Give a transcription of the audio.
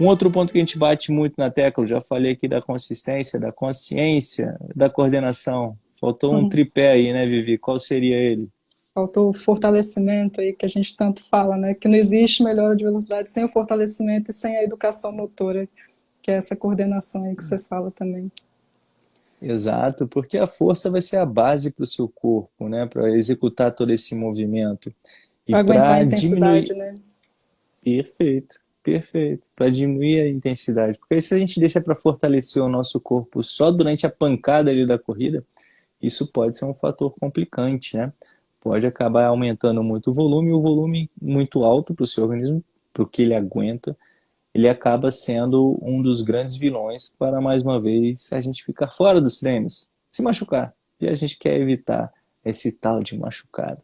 Um outro ponto que a gente bate muito na tecla, já falei aqui da consistência, da consciência, da coordenação. Faltou um uhum. tripé aí, né, Vivi? Qual seria ele? Faltou o fortalecimento aí que a gente tanto fala, né? Que não existe melhora de velocidade sem o fortalecimento e sem a educação motora, que é essa coordenação aí que você fala também. Exato, porque a força vai ser a base para o seu corpo, né? Para executar todo esse movimento. Para aguentar a intensidade, diminuir... né? Perfeito, perfeito. Para diminuir a intensidade. Porque se a gente deixa para fortalecer o nosso corpo só durante a pancada ali da corrida, isso pode ser um fator complicante, né? Pode acabar aumentando muito o volume, o volume muito alto para o seu organismo, para o que ele aguenta, ele acaba sendo um dos grandes vilões para, mais uma vez, a gente ficar fora dos treinos, se machucar. E a gente quer evitar esse tal de machucado.